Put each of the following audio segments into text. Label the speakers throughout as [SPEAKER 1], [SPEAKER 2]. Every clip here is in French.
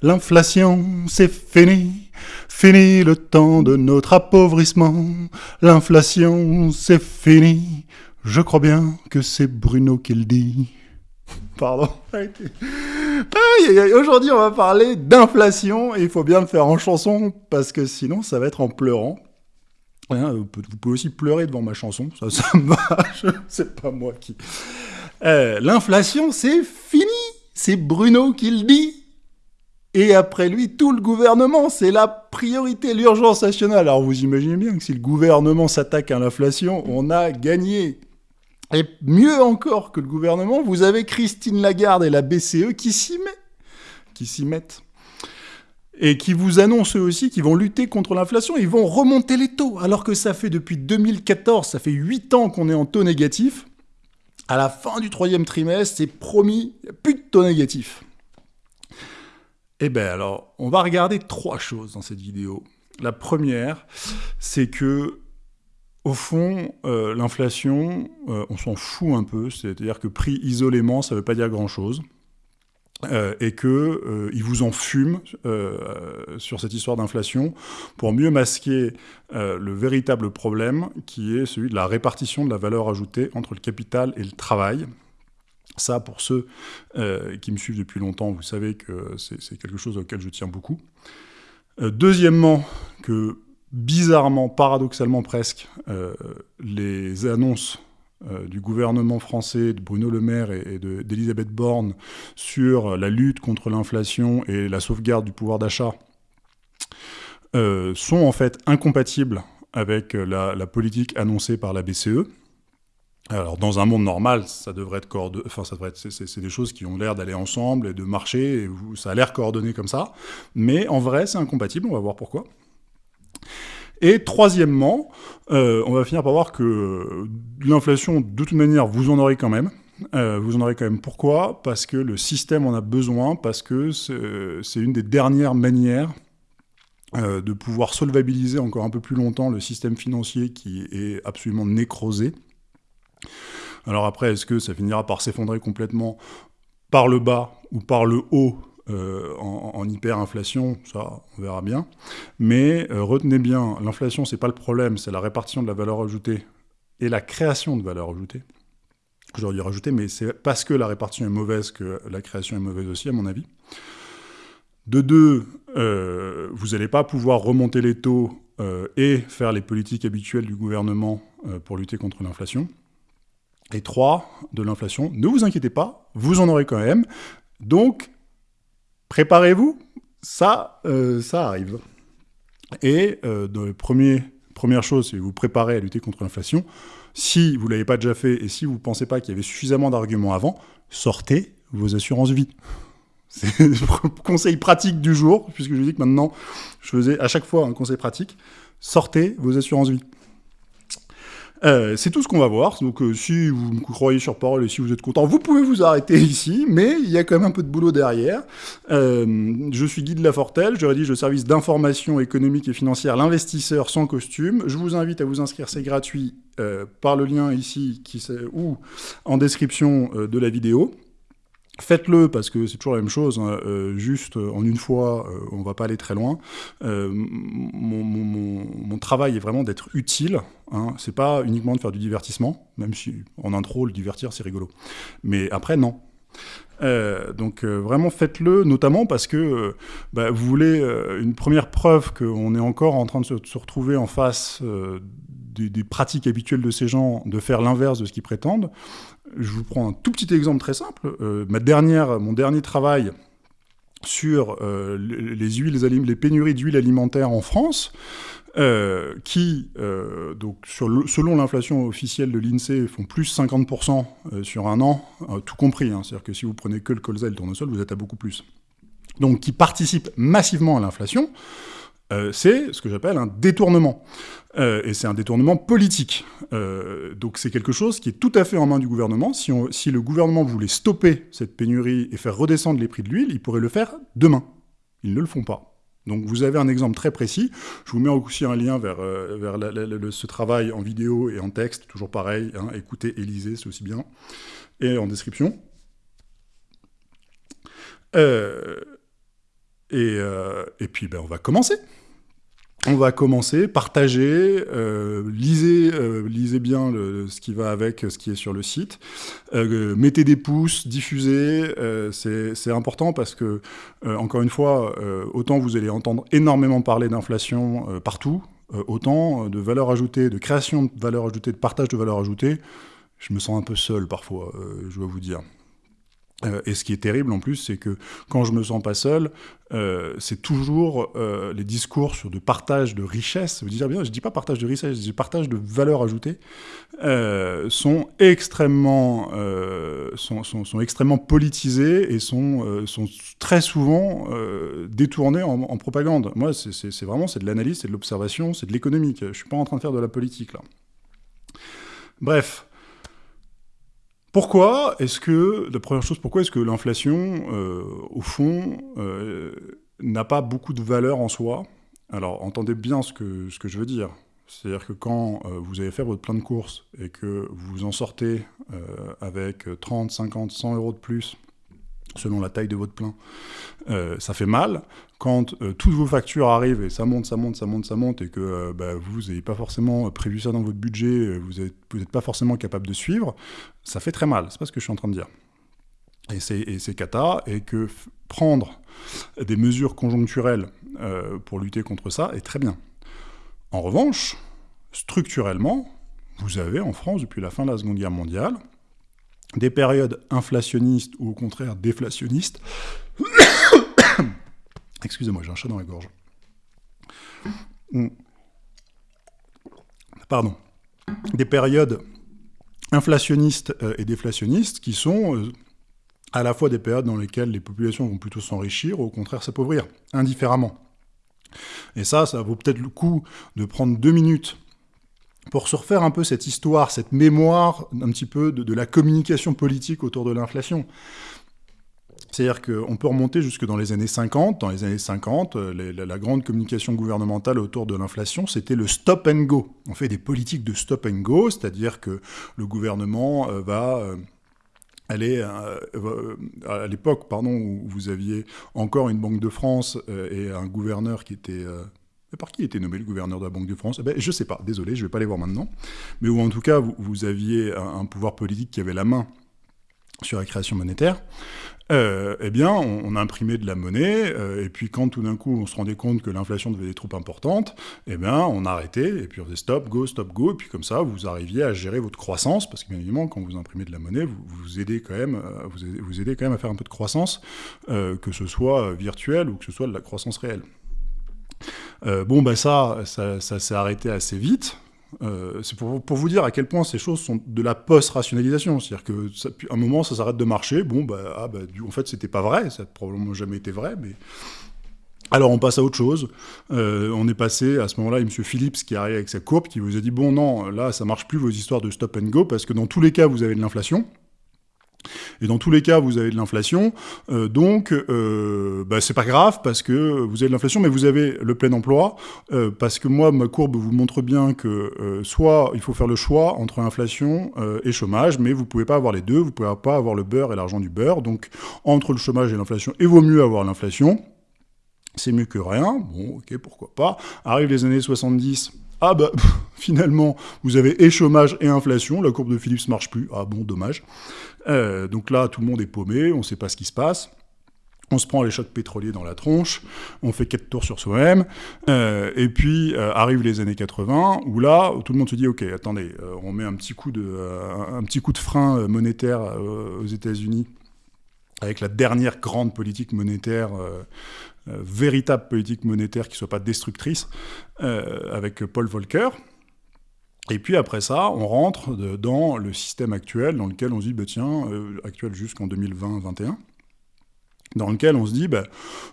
[SPEAKER 1] L'inflation, c'est fini, fini le temps de notre appauvrissement. L'inflation, c'est fini, je crois bien que c'est Bruno qui le dit. Pardon. Aujourd'hui, on va parler d'inflation il faut bien le faire en chanson parce que sinon, ça va être en pleurant. Hein, vous pouvez aussi pleurer devant ma chanson, ça, ça me va, c'est pas moi qui... Euh, l'inflation, c'est fini C'est Bruno qui le dit et après lui, tout le gouvernement, c'est la priorité, l'urgence nationale. Alors vous imaginez bien que si le gouvernement s'attaque à l'inflation, on a gagné. Et mieux encore que le gouvernement, vous avez Christine Lagarde et la BCE qui s'y mettent. Qui s'y mettent et qui vous annoncent eux aussi qu'ils vont lutter contre l'inflation, ils vont remonter les taux, alors que ça fait depuis 2014, ça fait 8 ans qu'on est en taux négatif. À la fin du troisième trimestre, c'est promis, plus de taux négatif. Eh bien alors, on va regarder trois choses dans cette vidéo. La première, c'est que, au fond, euh, l'inflation, euh, on s'en fout un peu, c'est-à-dire que pris isolément, ça ne veut pas dire grand-chose. Euh, et que euh, vous en fument sur cette histoire d'inflation pour mieux masquer le véritable problème qui est celui de la répartition de la valeur ajoutée entre le capital et le travail. Ça, pour ceux qui me suivent depuis longtemps, vous savez que c'est quelque chose auquel je tiens beaucoup. deuxièmement, que bizarrement, paradoxalement presque, les annonces euh, du gouvernement français, de Bruno Le Maire et, d'Elisabeth Borne sur la lutte contre l'inflation et la sauvegarde du pouvoir d'achat euh, sont en fait incompatibles avec la, politique annoncée par la BCE. Alors, dans un monde normal, ça devrait être enfin, ça devrait c'est des choses qui ont l'air d'aller ensemble et de marcher, et ça a l'air coordonné comme ça. Mais en vrai, c'est incompatible, on va voir pourquoi. Et troisièmement, euh, on va finir par voir que l'inflation, de toute manière, vous en aurez quand même. Euh, vous en aurez quand même. Pourquoi? Parce que le système en a besoin, parce que c'est une des dernières manières euh, de pouvoir solvabiliser encore un peu plus longtemps le système financier qui est absolument nécrosé. Alors après, est-ce que ça finira par s'effondrer complètement par le bas ou par le haut euh, en, hyperinflation, ça, on verra bien. Mais euh, retenez bien, l'inflation, c'est pas le problème, c'est la répartition de la valeur ajoutée et la création de valeur ajoutée. J'aurais dû rajouter, mais c'est parce que la répartition est mauvaise que la création est mauvaise aussi, à mon avis. De deux, euh, vous n'allez pas pouvoir remonter les taux et faire les politiques habituelles du gouvernement pour lutter contre l'inflation. Et trois, de l'inflation, ne vous inquiétez pas, vous en aurez quand même. Donc, préparez-vous, ça, euh, arrive. Et euh, première chose, c'est vous préparez à lutter contre l'inflation. Si vous ne l'avez pas déjà fait et si vous ne pensez pas qu'il y avait suffisamment d'arguments avant, sortez vos assurances vie. C'est le conseil pratique du jour, puisque je dis que maintenant, je faisais à chaque fois un conseil pratique. Sortez vos assurances vie. Euh, c'est tout ce qu'on va voir. Donc, euh, si vous me croyez sur parole et si vous êtes content, vous pouvez vous arrêter ici, mais il y a quand même un peu de boulot derrière. Euh, je suis Guy de Lafortelle, je rédige le service d'information économique et financière L'investisseur sans costume. Je vous invite à vous inscrire, c'est gratuit, par le lien ici qui, ou en description de la vidéo. Faites-le parce que c'est toujours la même chose, hein. euh, juste euh, en une fois, euh, on va pas aller très loin. Mon, travail est vraiment d'être utile, hein. c'est pas uniquement de faire du divertissement, même si en intro, le divertir c'est rigolo. Mais après, non. donc vraiment faites-le, notamment parce que bah, vous voulez une première preuve qu'on est encore en train de se, retrouver en face des, pratiques habituelles de ces gens, de faire l'inverse de ce qu'ils prétendent. Je vous prends un tout petit exemple très simple. Euh, mon dernier travail sur euh, les, pénuries d'huile alimentaire en France, euh, qui, selon l'inflation officielle de l'INSEE, font plus 50% sur un an, tout compris. Hein. C'est-à-dire que si vous prenez que le colza et le tournesol, vous êtes à beaucoup plus. Donc, qui participent massivement à l'inflation. Euh, c'est ce que j'appelle un détournement. Euh, et c'est un détournement politique. Euh, donc c'est quelque chose qui est tout à fait en main du gouvernement. Si, le gouvernement voulait stopper cette pénurie et faire redescendre les prix de l'huile, il pourrait le faire demain. Ils ne le font pas. Donc vous avez un exemple très précis. Je vous mets aussi un lien vers, vers ce travail en vidéo et en texte, toujours pareil. Hein, écoutez et c'est aussi bien. Et en description. Et, et puis, ben, on va commencer on va commencer, partager, euh, lisez, euh, lisez bien ce qui va avec ce qui est sur le site, euh, mettez des pouces, diffusez, c'est important parce que, encore une fois, autant vous allez entendre énormément parler d'inflation partout, autant de valeur ajoutée, de création de valeur ajoutée, de partage de valeur ajoutée, je me sens un peu seul parfois, je dois vous dire. Euh, et ce qui est terrible en plus, c'est que quand je me sens pas seul, euh, c'est toujours euh, les discours sur de partage de richesse. Vous dire bien, je dis pas partage de richesse, je dis partage de valeur ajoutée, sont extrêmement, sont, sont, sont, extrêmement politisés et sont, sont très souvent détournés en, en, propagande. Moi, c'est vraiment c'est de l'analyse, c'est de l'observation, c'est de l'économique. Je suis pas en train de faire de la politique là. Bref. Pourquoi est-ce que, la première chose, pourquoi est-ce que l'inflation, euh, au fond, euh, n'a pas beaucoup de valeur en soi? Alors, entendez bien ce que, ce que je veux dire. C'est-à-dire que quand euh, vous allez faire votre plein de courses et que vous en sortez avec 30, 50, 100 euros de plus, selon la taille de votre plein, ça fait mal quand euh, toutes vos factures arrivent et ça monte, ça monte, ça monte, ça monte, et que euh, bah, vous n'avez pas forcément prévu ça dans votre budget, euh, vous n'êtes pas forcément capable de suivre, ça fait très mal. C'est pas ce que je suis en train de dire. Et c'est cata, et que prendre des mesures conjoncturelles pour lutter contre ça est très bien. En revanche, structurellement, vous avez en France, depuis la fin de la Seconde Guerre mondiale, des périodes inflationnistes ou au contraire déflationnistes Excusez-moi, j'ai un chat dans la gorge. Hmm. Pardon. Des périodes inflationnistes euh, et déflationnistes qui sont euh, à la fois des périodes dans lesquelles les populations vont plutôt s'enrichir ou au contraire s'appauvrir, indifféremment. Et ça, ça vaut peut-être le coup de prendre deux minutes pour se refaire un peu cette histoire, cette mémoire un petit peu de la communication politique autour de l'inflation. C'est-à-dire qu'on peut remonter jusque dans les années 50. Dans les années 50, euh, la, grande communication gouvernementale autour de l'inflation, c'était le stop and go. On fait des politiques de stop and go, c'est-à-dire que le gouvernement euh, va euh, aller à l'époque, pardon, où vous aviez encore une Banque de France et un gouverneur qui était par qui était nommé le gouverneur de la Banque de France? Eh ben, Je ne sais pas, désolé, je ne vais pas aller voir maintenant. Mais où en tout cas, vous, aviez un, pouvoir politique qui avait la main sur la création monétaire, euh, eh bien, on, a imprimé de la monnaie, euh, et puis quand tout d'un coup on se rendait compte que l'inflation devenait trop importante, eh bien, on a arrêté, et puis on faisait stop, go, stop, go, et puis comme ça, vous arriviez à gérer votre croissance, parce que bien évidemment, quand vous imprimez de la monnaie, vous, vous aidez quand même, euh, vous, vous, aidez quand même à faire un peu de croissance, que ce soit virtuelle ou que ce soit de la croissance réelle. Bon, ben ça, ça, s'est arrêté assez vite, euh, c'est pour, vous dire à quel point ces choses sont de la post-rationalisation. C'est-à-dire qu'à un moment, ça s'arrête de marcher. Bon, bah, ah, bah en fait, c'était pas vrai. Ça n'a probablement jamais été vrai, mais... Alors on passe à autre chose. Euh, on est passé à ce moment-là, M. Phillips qui arrive avec sa courbe, qui vous a dit bon non, là ça marche plus vos histoires de stop and go parce que dans tous les cas vous avez de l'inflation. Et dans tous les cas, vous avez de l'inflation, euh, donc euh, bah, c'est pas grave parce que vous avez de l'inflation, mais vous avez le plein emploi, euh, parce que moi, ma courbe vous montre bien que soit il faut faire le choix entre inflation et chômage, mais vous pouvez pas avoir les deux, vous pouvez pas avoir le beurre et l'argent du beurre, donc entre le chômage et l'inflation, il vaut mieux avoir l'inflation, c'est mieux que rien, bon ok, pourquoi pas. Arrivent les années 70, ah bah finalement vous avez et chômage et inflation, la courbe de Philips marche plus, ah bon dommage. Euh, donc là, tout le monde est paumé, on ne sait pas ce qui se passe. On se prend les chocs pétroliers dans la tronche, on fait quatre tours sur soi-même, euh, et puis euh, arrivent les années 80, où là, tout le monde se dit, ok, attendez, on met un petit coup de, un petit coup de frein monétaire aux États-Unis, avec la dernière grande politique monétaire, véritable politique monétaire qui ne soit pas destructrice, avec Paul Volcker, et puis après ça, on rentre dans le système actuel, dans lequel on se dit, bah, tiens, euh, actuel jusqu'en 2020-2021, dans lequel on se dit, bah,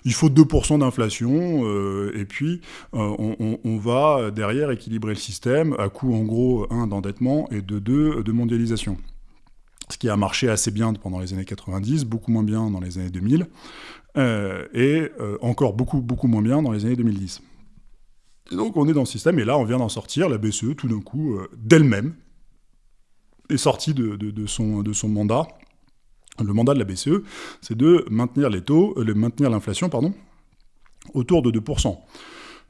[SPEAKER 1] il faut 2% d'inflation, euh, et puis euh, on, va derrière équilibrer le système, à coût en gros, un, d'endettement, et de deux, de mondialisation. Ce qui a marché assez bien pendant les années 90, beaucoup moins bien dans les années 2000, et encore beaucoup, beaucoup moins bien dans les années 2010. Donc on est dans le système, et là on vient d'en sortir, la BCE tout d'un coup, euh, d'elle-même, est sortie de, son, mandat. Le mandat de la BCE, c'est de maintenir les taux, euh, maintenir l'inflation, pardon, autour de 2%.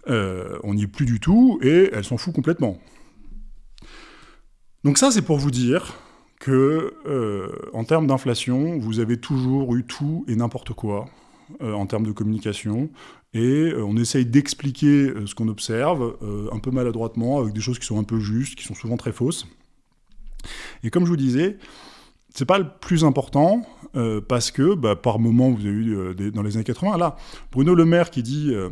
[SPEAKER 1] on n'y est plus du tout, et elle s'en fout complètement. Donc ça, c'est pour vous dire que, en termes d'inflation, vous avez toujours eu tout et n'importe quoi, en termes de communication, et on essaye d'expliquer ce qu'on observe, un peu maladroitement, avec des choses qui sont un peu justes, qui sont souvent très fausses. Et comme je vous disais, c'est pas le plus important, euh, parce que bah, par moment, vous avez eu euh, dans les années 80, là, Bruno Le Maire qui dit euh,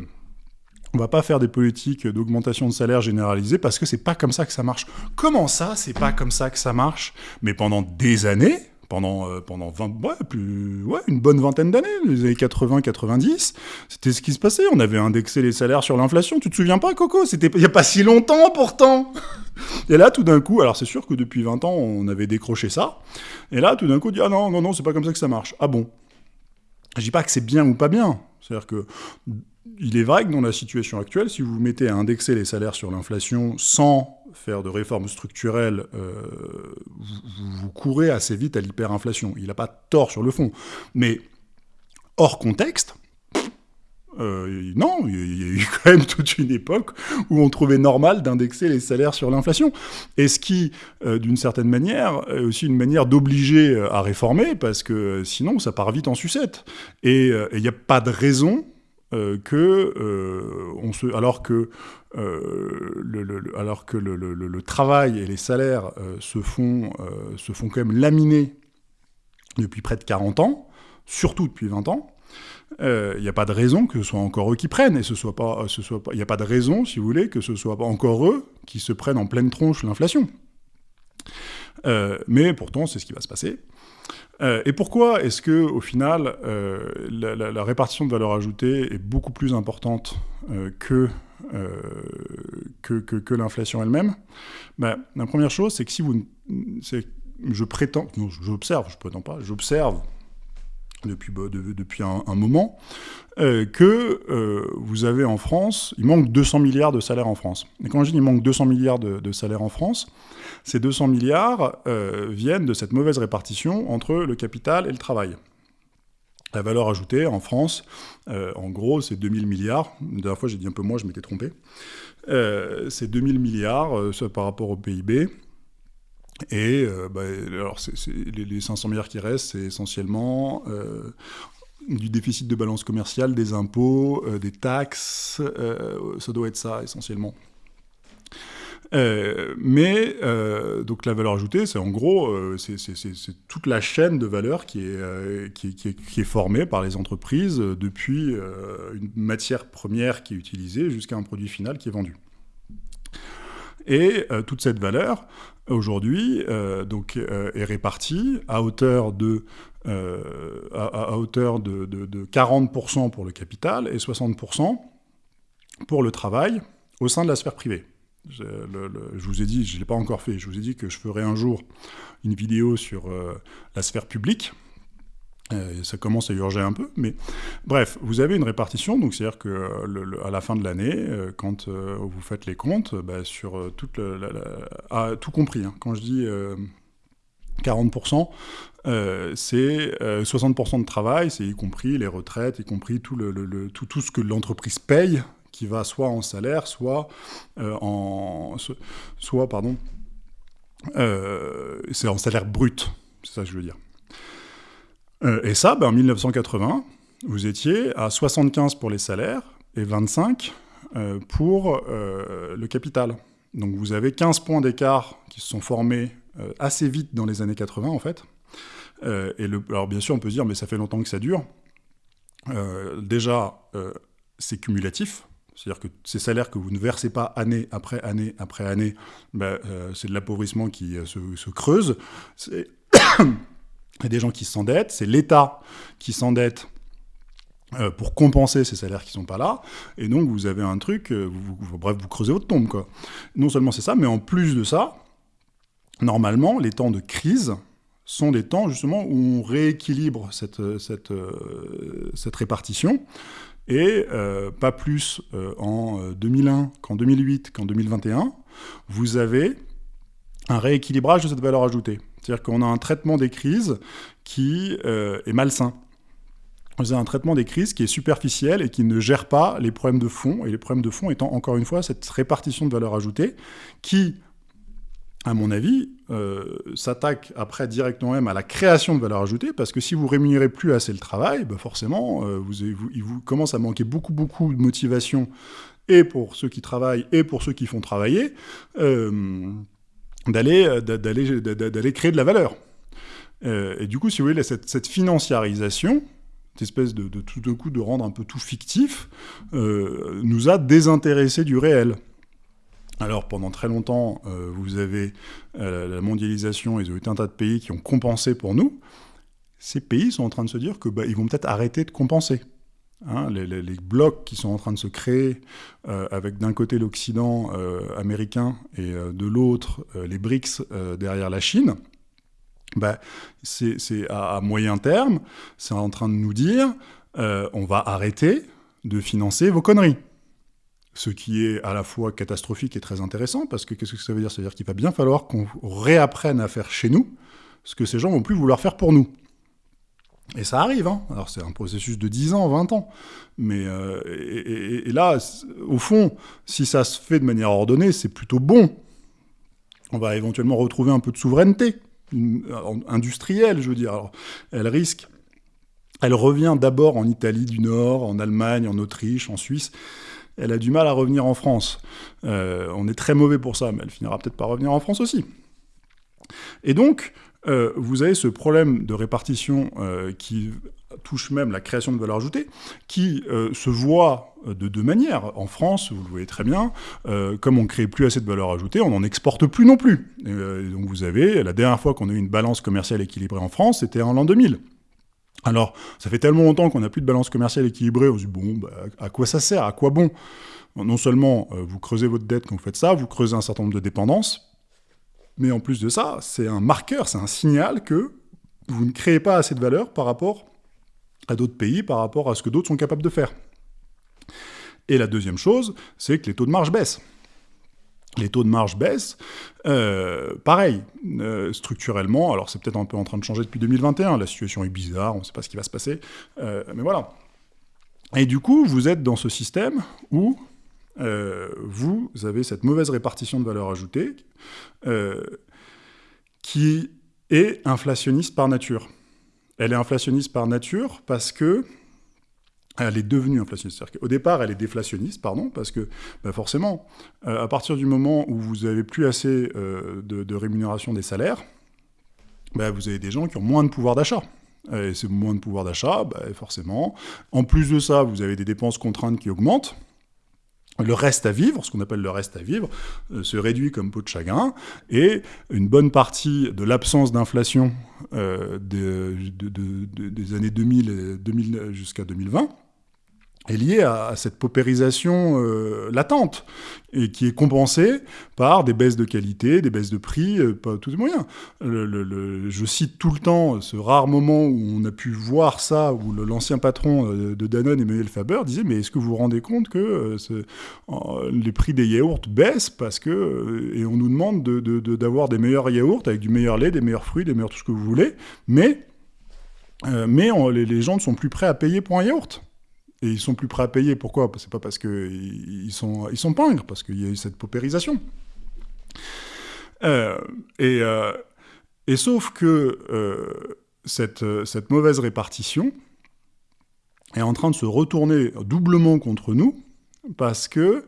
[SPEAKER 1] on va pas faire des politiques d'augmentation de salaire généralisée parce que c'est pas comme ça que ça marche. Comment ça, c'est pas comme ça que ça marche? Mais pendant des années, pendant, euh, pendant 20, ouais, plus, ouais, une bonne vingtaine d'années, les années 80-90, c'était ce qui se passait. On avait indexé les salaires sur l'inflation. Tu te souviens pas, Coco? C'était il n'y a pas si longtemps, pourtant Et là, tout d'un coup, alors c'est sûr que depuis 20 ans, on avait décroché ça. Et là, tout d'un coup, on dit Ah non, non, non, c'est pas comme ça que ça marche. Ah bon? Je dis pas que c'est bien ou pas bien. C'est-à-dire que il est vrai que dans la situation actuelle, si vous mettez à indexer les salaires sur l'inflation sans faire de réformes structurelles, euh, vous, courez assez vite à l'hyperinflation. Il n'a pas tort sur le fond. Mais hors contexte, euh, non, il y a eu quand même toute une époque où on trouvait normal d'indexer les salaires sur l'inflation. Et ce qui, euh, d'une certaine manière, est aussi une manière d'obliger à réformer, parce que sinon, ça part vite en sucette. Et il n'y a pas de raison euh, euh, se, alors que euh, le, alors que le, travail et les salaires se font se font quand même laminer depuis près de 40 ans, surtout depuis 20 ans. Il n'y a pas de raison que ce soit encore eux qui prennent, et ce soit il n'y a pas de raison, si vous voulez, que ce soit pas encore eux qui se prennent en pleine tronche l'inflation. mais pourtant, c'est ce qui va se passer. Euh, et pourquoi est-ce que, au final, euh, la, répartition de valeur ajoutée est beaucoup plus importante euh, que, que, que, l'inflation elle-même? Ben, La première chose, c'est que si vous... Je prétends... Non, j'observe, je prétends pas, j'observe depuis, bah, depuis un, moment, que vous avez en France, il manque 200 milliards de salaires en France. Et quand je dis il manque 200 milliards de, salaires en France, ces 200 milliards euh, viennent de cette mauvaise répartition entre le capital et le travail. La valeur ajoutée en France, euh, en gros, c'est 2000 milliards. La dernière fois, j'ai dit un peu moins, je m'étais trompé. Euh, c'est 2000 milliards par rapport au PIB. Et bah, alors les, 500 milliards qui restent, c'est essentiellement du déficit de balance commerciale, des impôts, des taxes. ça doit être ça, essentiellement. Euh, mais euh, donc la valeur ajoutée, c'est en gros, euh, c'est toute la chaîne de valeur qui, est, formée par les entreprises depuis une matière première qui est utilisée jusqu'à un produit final qui est vendu. Et toute cette valeur, aujourd'hui, donc est répartie à hauteur de à, hauteur de, de, de 40% pour le capital et 60% pour le travail au sein de la sphère privée. Je, vous ai dit, je ne l'ai pas encore fait, je vous ai dit que je ferai un jour une vidéo sur euh, la sphère publique. Euh, ça commence à urger un peu, mais bref, vous avez une répartition, donc c'est-à-dire que euh, à la fin de l'année, quand vous faites les comptes, bah, sur ah, tout compris, hein. quand je dis 40%, c'est 60% de travail, c'est y compris les retraites, y compris tout, tout, ce que l'entreprise paye qui va soit en salaire, soit euh, en, soit pardon, euh, c'est en salaire brut, c'est ça que je veux dire. Euh, et ça, ben, en 1980, vous étiez à 75 pour les salaires et 25 pour le capital. Donc vous avez 15 points d'écart qui se sont formés assez vite dans les années 80 en fait. et alors bien sûr on peut se dire mais ça fait longtemps que ça dure. déjà c'est cumulatif, c'est-à-dire que ces salaires que vous ne versez pas année après année après année, euh, c'est de l'appauvrissement qui euh, se, creuse. C'est des gens qui s'endettent, c'est l'État qui s'endette euh, pour compenser ces salaires qui sont pas là, et donc vous avez un truc, bref, vous creusez votre tombe. Quoi. Non seulement c'est ça, mais en plus de ça, normalement, les temps de crise sont des temps justement où on rééquilibre cette, cette répartition, et euh, pas plus euh, en 2001 euh, qu'en 2008 qu'en 2021, vous avez un rééquilibrage de cette valeur ajoutée. C'est-à-dire qu'on a un traitement des crises qui est malsain. vous avez un traitement des crises qui est superficiel et qui ne gère pas les problèmes de fond, et les problèmes de fond étant encore une fois cette répartition de valeur ajoutée qui, à mon avis, euh, s'attaque après directement même à la création de valeur ajoutée, parce que si vous rémunérez plus assez le travail, bah forcément, euh, vous, il vous commence à manquer beaucoup, beaucoup de motivation, et pour ceux qui travaillent, et pour ceux qui font travailler, euh, d'aller d'aller créer de la valeur. et du coup, si vous voulez, cette, financiarisation, cette espèce de, tout d'un coup de rendre un peu tout fictif, euh, nous a désintéressés du réel. Alors pendant très longtemps, euh, vous avez euh, la mondialisation et un tas de pays qui ont compensé pour nous. Ces pays sont en train de se dire que bah, ils vont peut-être arrêter de compenser. Hein. les, blocs qui sont en train de se créer, avec d'un côté l'Occident américain et de l'autre les BRICS derrière la Chine, bah, c'est à, moyen terme, c'est en train de nous dire euh, on va arrêter de financer vos conneries. Ce qui est à la fois catastrophique et très intéressant, parce que qu'est-ce que ça veut dire? Ça veut dire qu'il va bien falloir qu'on réapprenne à faire chez nous ce que ces gens vont plus vouloir faire pour nous. Et ça arrive, hein. alors c'est un processus de 10 ans, 20 ans. Mais euh, et, là, au fond, si ça se fait de manière ordonnée, c'est plutôt bon. On va éventuellement retrouver un peu de souveraineté industrielle, je veux dire. elle risque, elle revient d'abord en Italie du Nord, en Allemagne, en Autriche, en Suisse. Elle a du mal à revenir en France. Euh, on est très mauvais pour ça, mais elle finira peut-être par revenir en France aussi. Et donc, euh, vous avez ce problème de répartition euh, qui touche même la création de valeur ajoutée, qui euh, se voit de deux manières. En France, vous le voyez très bien, comme on ne crée plus assez de valeur ajoutée, on n'en exporte plus non plus. donc vous avez, la dernière fois qu'on a eu une balance commerciale équilibrée en France, c'était en l'an 2000. Alors, ça fait tellement longtemps qu'on n'a plus de balance commerciale équilibrée, on se dit, bon, bah, à quoi ça sert? À quoi bon? Non seulement vous creusez votre dette quand vous faites ça, vous creusez un certain nombre de dépendances, mais en plus de ça, c'est un marqueur, c'est un signal que vous ne créez pas assez de valeur par rapport à d'autres pays, par rapport à ce que d'autres sont capables de faire. Et la deuxième chose, c'est que les taux de marge baissent. Les taux de marge baissent, euh, pareil, euh, structurellement, alors c'est peut-être un peu en train de changer depuis 2021, la situation est bizarre, on ne sait pas ce qui va se passer, euh, mais voilà. Et du coup, vous êtes dans ce système où euh, vous avez cette mauvaise répartition de valeur ajoutée euh, qui est inflationniste par nature. Elle est inflationniste par nature parce que elle est devenue inflationniste. Au départ, elle est déflationniste, pardon, parce que bah, forcément, euh, à partir du moment où vous n'avez plus assez de, rémunération des salaires, bah, vous avez des gens qui ont moins de pouvoir d'achat. Et c'est moins de pouvoir d'achat, bah, forcément. En plus de ça, vous avez des dépenses contraintes qui augmentent le reste à vivre, ce qu'on appelle le reste à vivre, euh, se réduit comme peau de chagrin, et une bonne partie de l'absence d'inflation euh, des années 2000, 2000 jusqu'à 2020 est lié à, cette paupérisation euh, latente, et qui est compensée par des baisses de qualité, des baisses de prix, euh, pas tous les moyens. Le, je cite tout le temps ce rare moment où on a pu voir ça, où l'ancien patron euh, de Danone, Emmanuel Faber, disait « Mais est-ce que vous vous rendez compte que les prix des yaourts baissent parce que... et on nous demande d'avoir de, des meilleurs yaourts avec du meilleur lait, des meilleurs fruits, des meilleurs tout ce que vous voulez, mais... mais les, les gens ne sont plus prêts à payer pour un yaourt. Et ils sont plus prêts à payer. Pourquoi? C'est pas parce qu'ils sont, ils sont pingres, parce qu'il y a eu cette paupérisation. Euh, et, euh, et, sauf que euh, cette, cette, mauvaise répartition est en train de se retourner doublement contre nous, parce que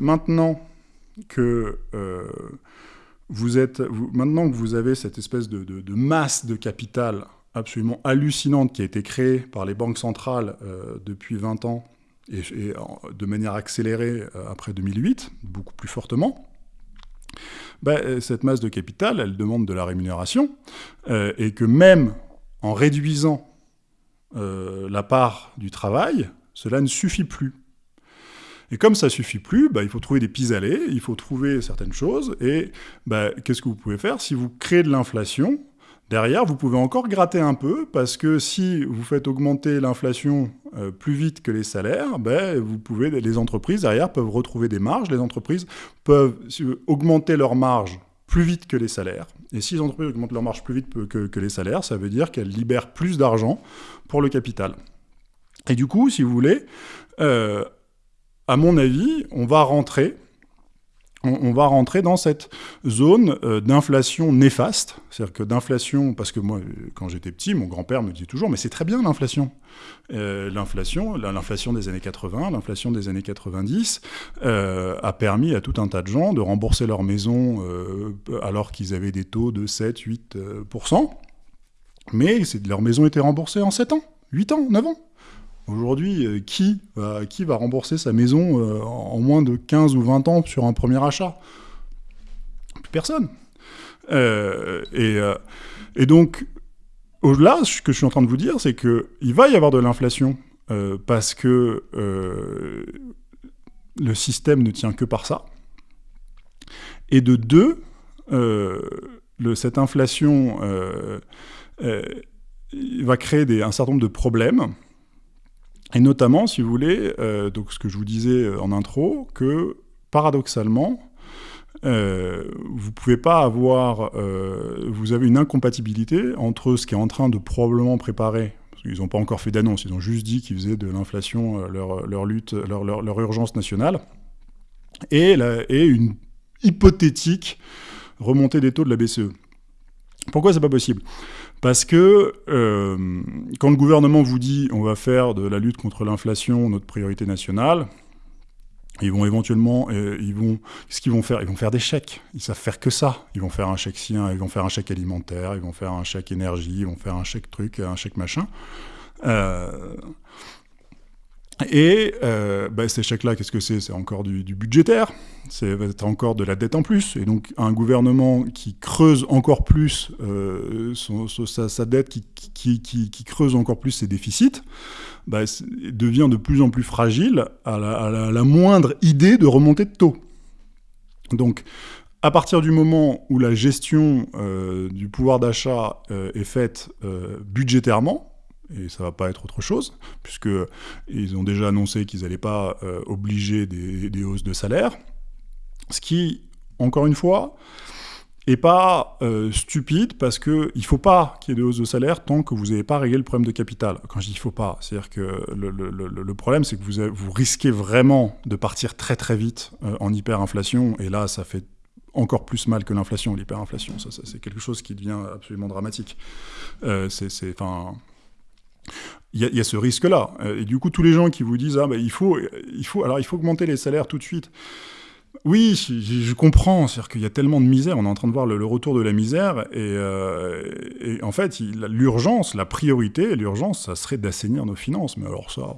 [SPEAKER 1] maintenant que vous êtes, maintenant que vous avez cette espèce de, de, de masse de capital absolument hallucinante qui a été créée par les banques centrales euh, depuis 20 ans et, de manière accélérée euh, après 2008, beaucoup plus fortement, bah, euh, cette masse de capital, elle demande de la rémunération, et que même en réduisant la part du travail, cela ne suffit plus. Et comme ça suffit plus, bah, il faut trouver des pis-aller, il faut trouver certaines choses, et bah, qu'est-ce que vous pouvez faire? Si vous créez de l'inflation, Derrière, vous pouvez encore gratter un peu, parce que si vous faites augmenter l'inflation euh, plus vite que les salaires, ben, les entreprises, derrière, peuvent retrouver des marges. Les entreprises peuvent augmenter leurs marges plus vite que les salaires. Et si les entreprises augmentent leur marge plus vite que, les salaires, ça veut dire qu'elles libèrent plus d'argent pour le capital. Et du coup, si vous voulez, euh, à mon avis, on va rentrer on, va rentrer dans cette zone euh, d'inflation néfaste. C'est-à-dire que d'inflation, parce que moi, quand j'étais petit, mon grand-père me disait toujours, mais c'est très bien l'inflation. Euh, l'inflation, l'inflation des années 80, l'inflation des années 90, euh, a permis à tout un tas de gens de rembourser leur maison alors qu'ils avaient des taux de 7, 8%. mais leur maison était remboursée en 7 ans, 8 ans, 9 ans. Aujourd'hui, euh, qui, qui va rembourser sa maison euh, en moins de 15 ou 20 ans sur un premier achat? Plus personne. Euh, et, donc, au-delà, ce que je suis en train de vous dire, c'est qu'il va y avoir de l'inflation parce que le système ne tient que par ça. Et de deux, cette inflation va créer un certain nombre de problèmes et notamment, si vous voulez, euh, donc ce que je vous disais en intro, que paradoxalement, euh, vous pouvez pas avoir, euh, vous avez une incompatibilité entre ce qui est en train de probablement préparer, parce qu'ils n'ont pas encore fait d'annonce, ils ont juste dit qu'ils faisaient de l'inflation euh, leur, leur, lutte, leur, leur, urgence nationale, et, et une hypothétique remontée des taux de la BCE. Pourquoi c'est pas possible? Parce que euh, quand le gouvernement vous dit on va faire de la lutte contre l'inflation notre priorité nationale, ils vont éventuellement, euh, ils vont, ce qu'ils vont faire Ils vont faire des chèques. Ils savent faire que ça. Ils vont faire un chèque sien, ils vont faire un chèque alimentaire, ils vont faire un chèque énergie, ils vont faire un chèque truc, un chèque machin. Euh, et euh, bah, ces chèques-là, qu'est-ce que c'est? C'est encore du, budgétaire, c'est encore de la dette en plus. Et donc un gouvernement qui creuse encore plus euh, sa, dette, qui, creuse encore plus ses déficits, bah, devient de plus en plus fragile à la, moindre idée de remontée de taux. Donc à partir du moment où la gestion euh, du pouvoir d'achat est faite budgétairement, et ça va pas être autre chose, puisque ils ont déjà annoncé qu'ils n'allaient pas euh, obliger des, hausses de salaire, ce qui, encore une fois, est pas euh, stupide parce que il faut pas qu'il y ait des hausses de salaire tant que vous n'avez pas réglé le problème de capital. Quand je dis il faut pas, c'est-à-dire que le, problème c'est que vous, vous risquez vraiment de partir très très vite euh, en hyperinflation et là ça fait encore plus mal que l'inflation, l'hyperinflation. Ça, c'est quelque chose qui devient absolument dramatique. c'est, enfin, il y, a ce risque-là. Euh, et du coup, tous les gens qui vous disent ah ben il faut, il faut, alors il faut augmenter les salaires tout de suite. Oui, je, comprends. C'est-à-dire qu'il y a tellement de misère. On est en train de voir le, retour de la misère. Et, euh, en fait, l'urgence, la priorité, l'urgence, ça serait d'assainir nos finances. Mais alors ça.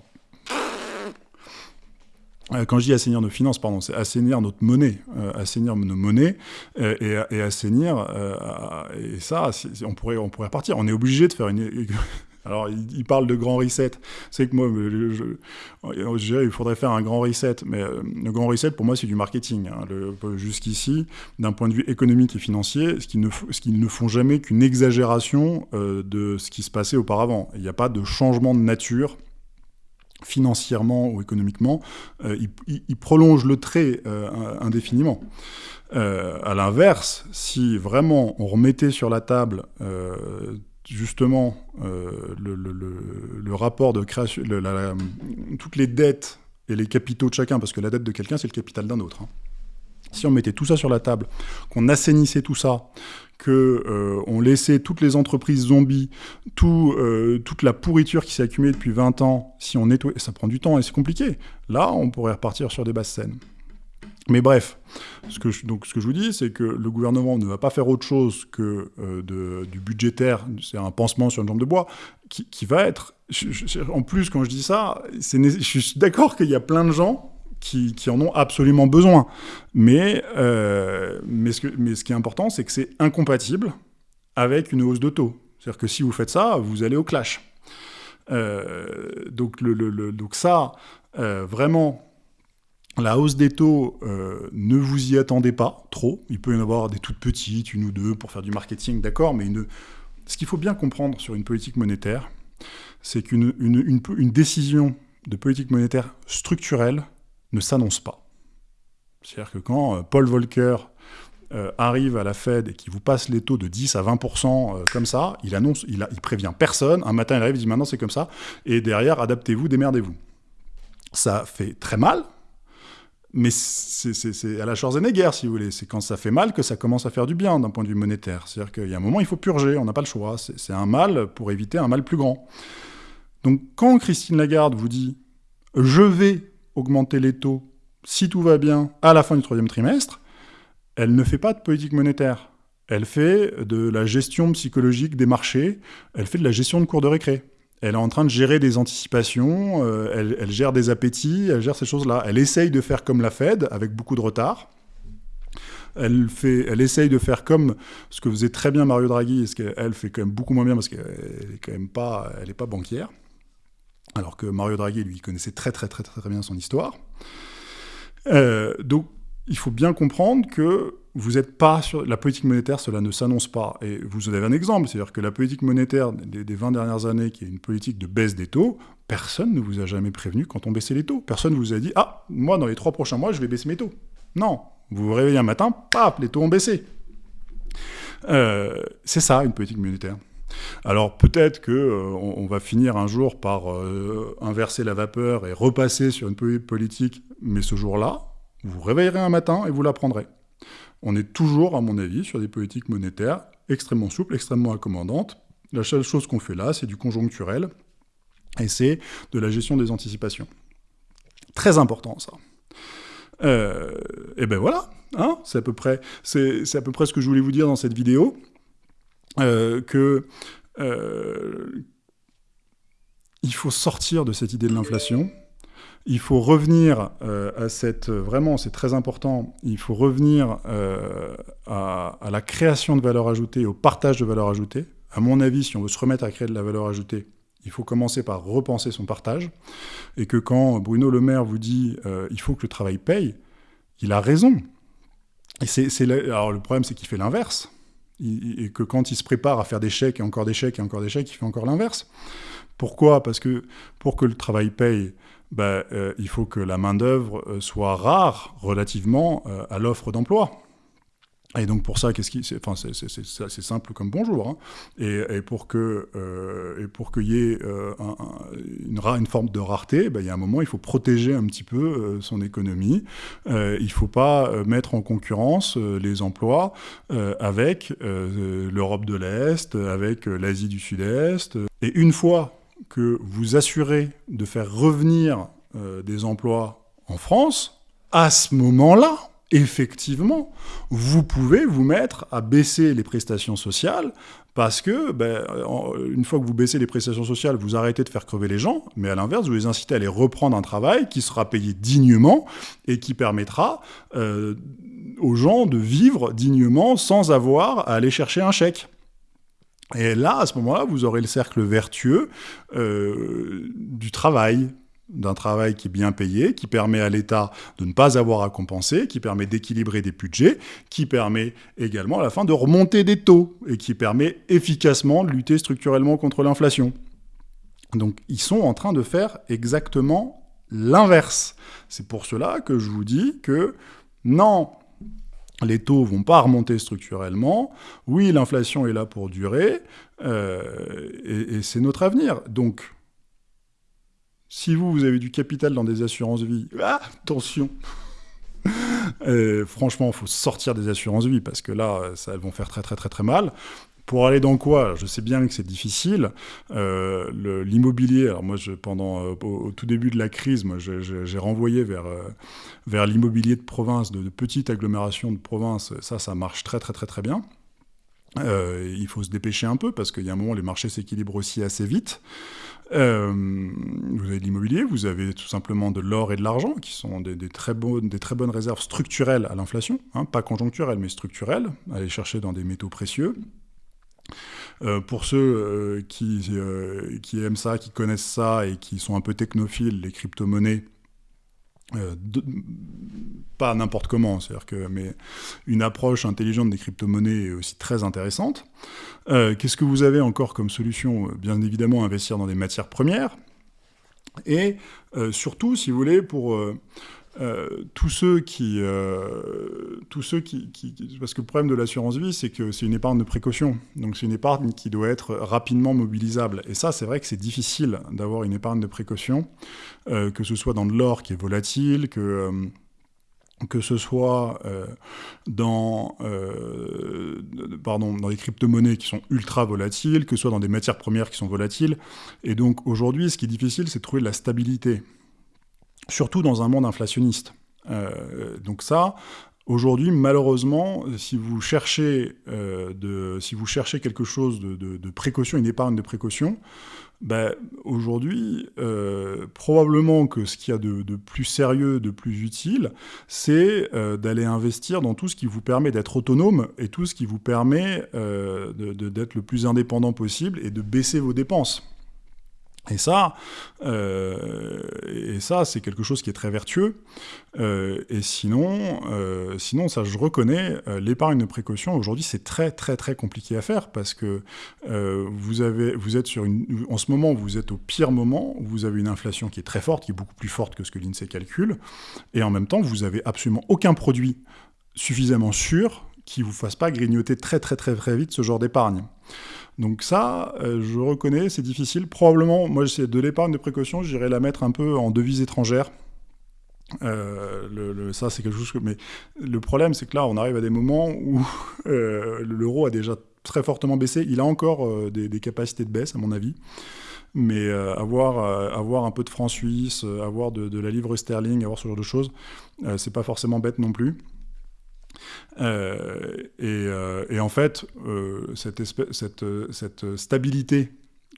[SPEAKER 1] Euh, quand je dis assainir nos finances, pardon, c'est assainir notre monnaie, assainir nos monnaies et, et, assainir. et ça, on pourrait, on pourrait repartir. On est obligé de faire une alors, il, parle de grand reset. C'est que moi, je, dirais, il faudrait faire un grand reset. Mais euh, le grand reset, pour moi, c'est du marketing. Hein. Jusqu'ici, d'un point de vue économique et financier, ce qu'ils ne, font jamais qu'une exagération euh, de ce qui se passait auparavant. Il n'y a pas de changement de nature financièrement ou économiquement, euh, il, le trait indéfiniment. à l'inverse, si vraiment on remettait sur la table justement euh, le, rapport de création, toutes les dettes et les capitaux de chacun, parce que la dette de quelqu'un, c'est le capital d'un autre. Hein. Si on mettait tout ça sur la table, qu'on assainissait tout ça, qu'on euh, laissait toutes les entreprises zombies, tout, euh, toute la pourriture qui s'est accumulée depuis 20 ans, si on nettoie, ça prend du temps et c'est compliqué, là, on pourrait repartir sur des basses scènes. Mais bref, ce que, je, donc, ce que je vous dis, c'est que le gouvernement ne va pas faire autre chose que euh, du budgétaire, c'est un pansement sur une jambe de bois, qui, va être... en plus, quand je dis ça, je suis d'accord qu'il y a plein de gens qui, en ont absolument besoin. Mais, euh, mais, ce qui est important, c'est que c'est incompatible avec une hausse de taux. C'est-à-dire que si vous faites ça, vous allez au clash. Euh, donc ça, vraiment, la hausse des taux, euh, ne vous y attendez pas trop. Il peut y en avoir des toutes petites, une ou deux, pour faire du marketing, d'accord, mais ce qu'il faut bien comprendre sur une politique monétaire, c'est qu'une une, décision de politique monétaire structurelle ne s'annonce pas. C'est-à-dire que quand euh, Paul Volcker euh, arrive à la Fed et qui vous passe les taux de 10 à 20% comme ça, il annonce, il, il prévient personne. Un matin, il arrive, il dit maintenant c'est comme ça. Et derrière, adaptez-vous, démerdez-vous. Ça fait très mal, mais c'est à la Schwarzenegger, si vous voulez. C'est quand ça fait mal que ça commence à faire du bien d'un point de vue monétaire. C'est-à-dire qu'il y a un moment, il faut purger, on n'a pas le choix. C'est un mal pour éviter un mal plus grand. Donc quand Christine Lagarde vous dit « je vais augmenter les taux si tout va bien à la fin du troisième trimestre », elle ne fait pas de politique monétaire. Elle fait de la gestion psychologique des marchés, elle fait de la gestion de cours de récré. Elle est en train de gérer des anticipations, euh, elle, gère des appétits, elle gère ces choses-là. Elle essaye de faire comme la Fed, avec beaucoup de retard. Elle, fait, elle essaye de faire comme ce que faisait très bien Mario Draghi, et ce qu'elle fait quand même beaucoup moins bien parce qu'elle n'est quand même pas, elle est pas banquière. Alors que Mario Draghi, lui, connaissait très très très très, très bien son histoire. Euh, donc, il faut bien comprendre que vous n'êtes pas sur la politique monétaire, cela ne s'annonce pas. Et vous avez un exemple, c'est-à-dire que la politique monétaire des, 20 dernières années, qui est une politique de baisse des taux, personne ne vous a jamais prévenu quand on baissait les taux. Personne ne vous a dit « Ah, moi, dans les trois prochains mois, je vais baisser mes taux ». Non, vous vous réveillez un matin, paf, les taux ont baissé. Euh, c'est ça, une politique monétaire. Alors peut-être qu'on euh, va finir un jour par euh, inverser la vapeur et repasser sur une politique, mais ce jour-là, vous vous réveillerez un matin et vous l'apprendrez on est toujours, à mon avis, sur des politiques monétaires extrêmement souples, extrêmement accommodantes. La seule chose qu'on fait là, c'est du conjoncturel, et c'est de la gestion des anticipations. Très important, ça. Euh, et ben voilà, hein, c'est à, peu près, à peu près ce que je voulais vous dire dans cette vidéo, euh, que euh, il faut sortir de cette idée de l'inflation, il faut revenir euh, à cette... Vraiment, c'est très important, il faut revenir euh, à, la création de valeur ajoutée, au partage de valeur ajoutée. À mon avis, si on veut se remettre à créer de la valeur ajoutée, il faut commencer par repenser son partage. Et que quand Bruno Le Maire vous dit euh, il faut que le travail paye », il a raison. Et c'est, Alors le problème, c'est qu'il fait l'inverse. Et que quand il se prépare à faire des chèques et encore des chèques et encore des chèques, il fait encore l'inverse. Pourquoi? Parce que pour que le travail paye, ben, euh, il faut que la main-d'œuvre euh, soit rare relativement euh, à l'offre d'emploi. Et donc pour ça, qu'est-ce qui, enfin c'est simple comme bonjour. Hein. Et, pour que et qu'il y ait une, une, forme de rareté, ben, il y a un moment, il faut protéger un petit peu son économie. il ne faut pas mettre en concurrence les emplois avec l'Europe de l'Est, avec l'Asie du Sud-Est. Et une fois que vous assurez de faire revenir euh, des emplois en France, à ce moment-là, effectivement, vous pouvez vous mettre à baisser les prestations sociales parce que, ben, une fois que vous baissez les prestations sociales, vous arrêtez de faire crever les gens, mais à l'inverse, vous les incitez à aller reprendre un travail qui sera payé dignement et qui permettra euh, aux gens de vivre dignement sans avoir à aller chercher un chèque. Et là, à ce moment-là, vous aurez le cercle vertueux euh, du travail, d'un travail qui est bien payé, qui permet à l'État de ne pas avoir à compenser, qui permet d'équilibrer des budgets, qui permet également à la fin de remonter des taux, et qui permet efficacement de lutter structurellement contre l'inflation. Donc ils sont en train de faire exactement l'inverse. C'est pour cela que je vous dis que non, les taux vont pas remonter structurellement. Oui, l'inflation est là pour durer, euh, et, c'est notre avenir. Donc, si vous, vous avez du capital dans des assurances-vie, ah, attention euh, Franchement, il faut sortir des assurances-vie, parce que là, elles vont faire très très très très mal. Pour aller dans quoi? Je sais bien que c'est difficile. Euh, l'immobilier, alors moi, pendant, euh, au, tout début de la crise, j'ai renvoyé vers, euh, vers l'immobilier de province, de, de petites agglomérations de province. Ça, ça marche très très très très bien. il faut se dépêcher un peu parce qu'il y a un moment, les marchés s'équilibrent aussi assez vite. vous avez de l'immobilier, vous avez tout simplement de l'or et de l'argent, qui sont des, très bonnes, des très bonnes réserves structurelles à l'inflation, hein, pas conjoncturelles, mais structurelles, aller chercher dans des métaux précieux. Euh, pour ceux euh, qui, euh, qui, aiment ça, qui connaissent ça et qui sont un peu technophiles, les crypto-monnaies, pas n'importe comment, c'est-à-dire que mais une approche intelligente des crypto-monnaies est aussi très intéressante. Qu'est-ce que vous avez encore comme solution? Bien évidemment, investir dans des matières premières. Et surtout, si vous voulez, pour tous ceux qui, tous ceux qui, parce que le problème de l'assurance vie, c'est que c'est une épargne de précaution. Donc c'est une épargne qui doit être rapidement mobilisable. Et ça, c'est vrai que c'est difficile d'avoir une épargne de précaution, que ce soit dans de l'or qui est volatile, que que ce soit euh, dans, euh, pardon, dans les crypto-monnaies qui sont ultra volatiles, que ce soit dans des matières premières qui sont volatiles. Et donc aujourd'hui, ce qui est difficile, c'est de trouver de la stabilité, surtout dans un monde inflationniste. Euh, donc ça, Aujourd'hui, malheureusement, si vous cherchez, de, si vous cherchez quelque chose de, précaution, une épargne de précaution, ben, Aujourd'hui, euh, probablement que ce qu'il y a de, plus sérieux, de plus utile, c'est euh, d'aller investir dans tout ce qui vous permet d'être autonome et tout ce qui vous permet euh, d'être le plus indépendant possible et de baisser vos dépenses. Et ça, euh, ça, c'est quelque chose qui est très vertueux. Euh, et sinon, euh, sinon, ça, je reconnais, l'épargne de précaution aujourd'hui, c'est très, très, très compliqué à faire parce que vous avez, êtes sur une, en ce moment, vous êtes au pire moment. Où vous avez une inflation qui est très forte, qui est beaucoup plus forte que ce que l'Insee calcule, et en même temps, vous avez absolument aucun produit suffisamment sûr qui vous fasse pas grignoter très, très, très, très vite ce genre d'épargne. Donc ça, euh, je reconnais, c'est difficile. Probablement, moi, c'est de l'épargne de précaution, j'irais la mettre un peu en devise étrangère. Euh, le, ça, c'est quelque chose que... Mais le problème, c'est que là, on arrive à des moments où euh, l'euro a déjà très fortement baissé. Il a encore des, capacités de baisse, à mon avis. Mais avoir, avoir un peu de franc suisse, avoir de, de, la livre sterling, avoir ce genre de choses, c'est pas forcément bête non plus. Euh, euh, et, en fait, euh, cette, stabilité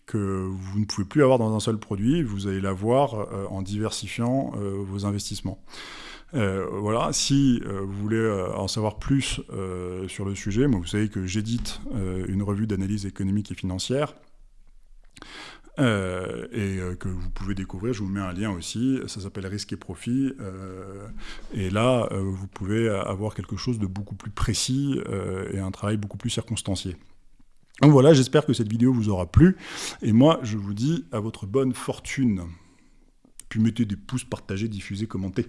[SPEAKER 1] que vous ne pouvez plus avoir dans un seul produit, vous allez l'avoir en diversifiant vos investissements. voilà, si vous voulez en savoir plus sur le sujet, moi, vous savez que j'édite une revue d'analyse économique et financière. Euh, et euh, que vous pouvez découvrir. Je vous mets un lien aussi, ça s'appelle Risque et Profit. Euh, et là, vous pouvez avoir quelque chose de beaucoup plus précis et un travail beaucoup plus circonstancié. Donc voilà, j'espère que cette vidéo vous aura plu. Et moi, je vous dis à votre bonne fortune. Puis mettez des pouces, partagez, diffusez, commentez.